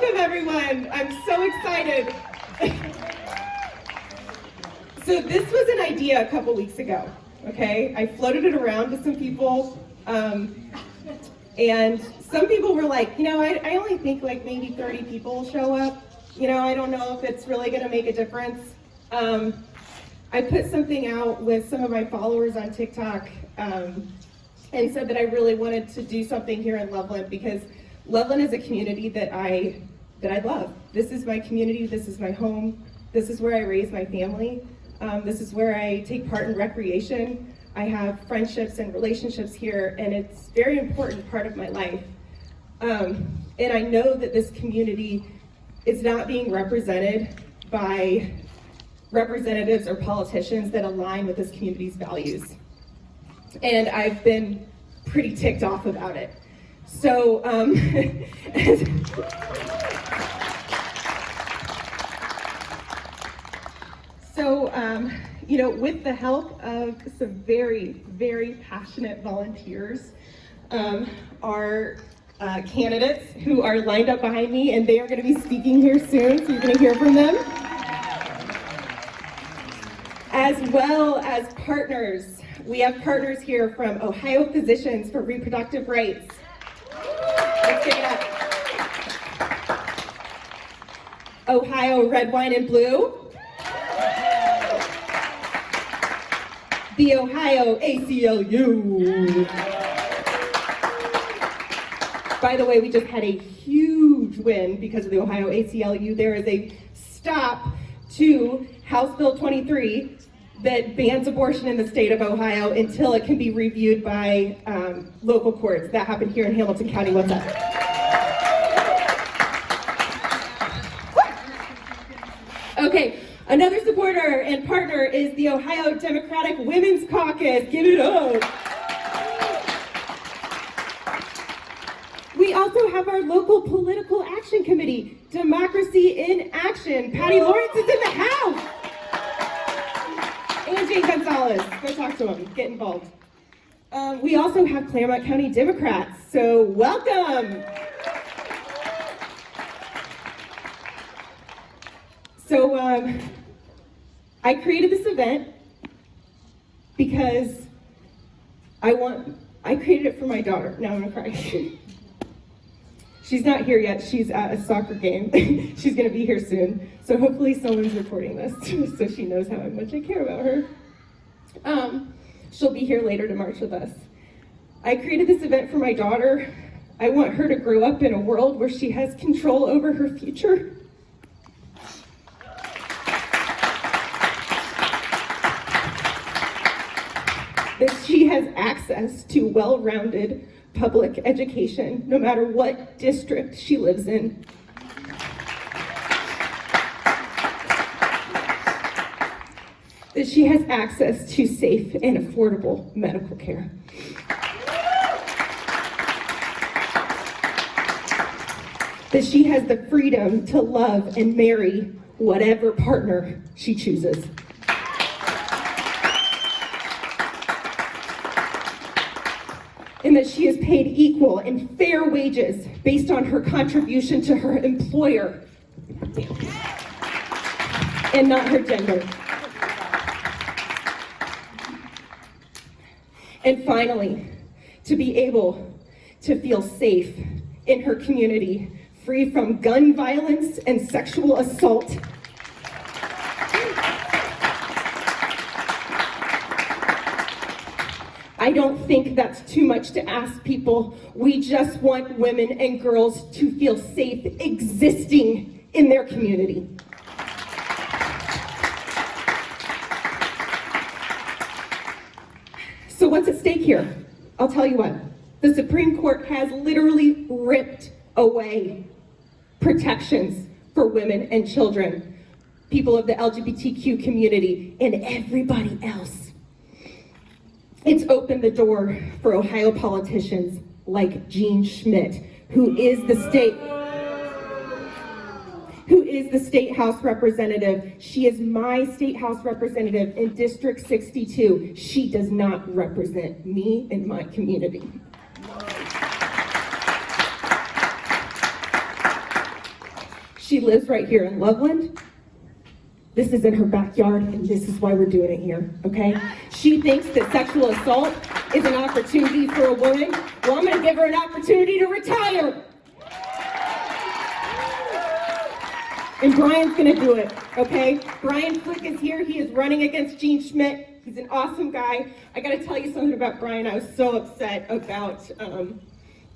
Welcome everyone. I'm so excited. so this was an idea a couple weeks ago, okay? I floated it around to some people um, and some people were like, you know, I, I only think like maybe 30 people will show up. You know, I don't know if it's really gonna make a difference. Um, I put something out with some of my followers on TikTok um, and said that I really wanted to do something here in Loveland because Loveland is a community that I that I love. This is my community, this is my home, this is where I raise my family, um, this is where I take part in recreation. I have friendships and relationships here and it's a very important part of my life. Um, and I know that this community is not being represented by representatives or politicians that align with this community's values. And I've been pretty ticked off about it. So, um, so um, you know, with the help of some very, very passionate volunteers, um, our uh, candidates who are lined up behind me, and they are going to be speaking here soon, so you're going to hear from them as well as partners. We have partners here from Ohio Physicians for Reproductive Rights. Let's give it up. Ohio Red, Wine, and Blue. The Ohio ACLU. By the way, we just had a huge win because of the Ohio ACLU. There is a stop to House Bill 23 that bans abortion in the state of Ohio until it can be reviewed by um, local courts. That happened here in Hamilton County. What's up? Another supporter and partner is the Ohio Democratic Women's Caucus. Give it up. We also have our local political action committee, Democracy in Action. Patty Lawrence is in the house. And Jane Gonzalez. Go talk to him. Get involved. Um, we also have Clermont County Democrats, so welcome. So um, I created this event because I want, I created it for my daughter. Now I'm gonna cry. She's not here yet. She's at a soccer game. She's to be here soon. So hopefully someone's recording this so she knows how much I care about her. Um, she'll be here later to march with us. I created this event for my daughter. I want her to grow up in a world where she has control over her future. That she has access to well-rounded public education, no matter what district she lives in. That she has access to safe and affordable medical care. That she has the freedom to love and marry whatever partner she chooses. And that she is paid equal and fair wages based on her contribution to her employer and not her gender. And finally, to be able to feel safe in her community, free from gun violence and sexual assault I don't think that's too much to ask people. We just want women and girls to feel safe existing in their community. So what's at stake here? I'll tell you what. The Supreme Court has literally ripped away protections for women and children, people of the LGBTQ community, and everybody else. It's opened the door for Ohio politicians like Jean Schmidt, who is the state who is the state house representative. She is my state house representative in District 62. She does not represent me and my community. She lives right here in Loveland. This is in her backyard, and this is why we're doing it here, okay? She thinks that sexual assault is an opportunity for a woman. Well, I'm gonna give her an opportunity to retire. And Brian's gonna do it, okay? Brian Flick is here. He is running against Jean Schmidt. He's an awesome guy. I gotta tell you something about Brian. I was so upset about um,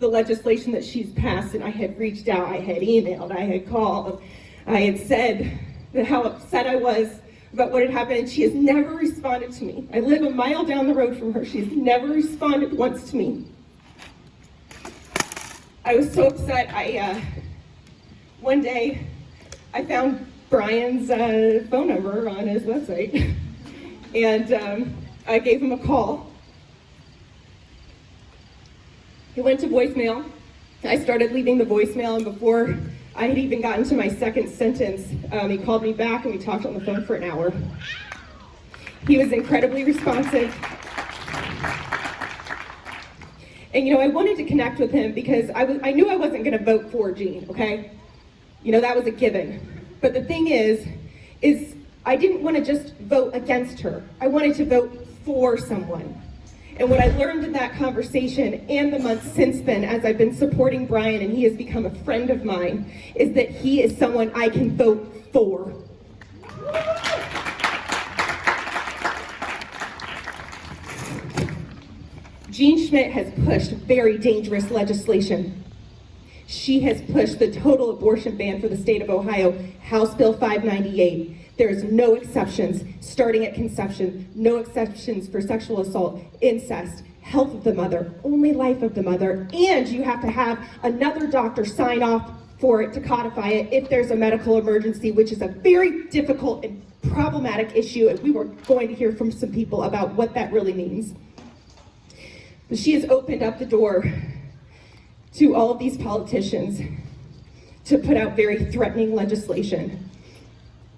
the legislation that she's passed, and I had reached out, I had emailed, I had called, I had said that how upset I was about what had happened, and she has never responded to me. I live a mile down the road from her. She has never responded once to me. I was so upset. I uh, one day I found Brian's uh, phone number on his website, and um, I gave him a call. He went to voicemail. I started leaving the voicemail, and before I had even gotten to my second sentence, um, he called me back and we talked on the phone for an hour. He was incredibly responsive. And you know, I wanted to connect with him because I, was, I knew I wasn't going to vote for Jean, okay? You know, that was a given. But the thing is, is I didn't want to just vote against her. I wanted to vote for someone. And what I learned in that conversation and the months since then, as I've been supporting Brian and he has become a friend of mine, is that he is someone I can vote for. Jean Schmidt has pushed very dangerous legislation. She has pushed the total abortion ban for the state of Ohio, House Bill 598. There is no exceptions starting at conception, no exceptions for sexual assault, incest, health of the mother, only life of the mother, and you have to have another doctor sign off for it to codify it if there's a medical emergency, which is a very difficult and problematic issue, and we were going to hear from some people about what that really means. But she has opened up the door to all of these politicians to put out very threatening legislation.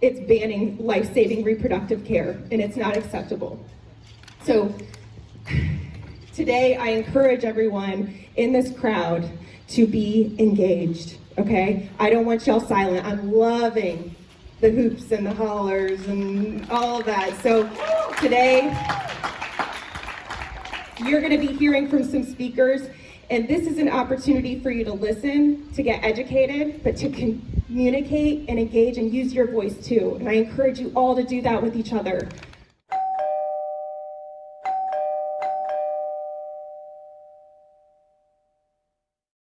It's banning life-saving reproductive care, and it's not acceptable. So today I encourage everyone in this crowd to be engaged, okay? I don't want y'all silent. I'm loving the hoops and the hollers and all of that. So today, you're gonna be hearing from some speakers and this is an opportunity for you to listen, to get educated, but to communicate and engage and use your voice too. And I encourage you all to do that with each other.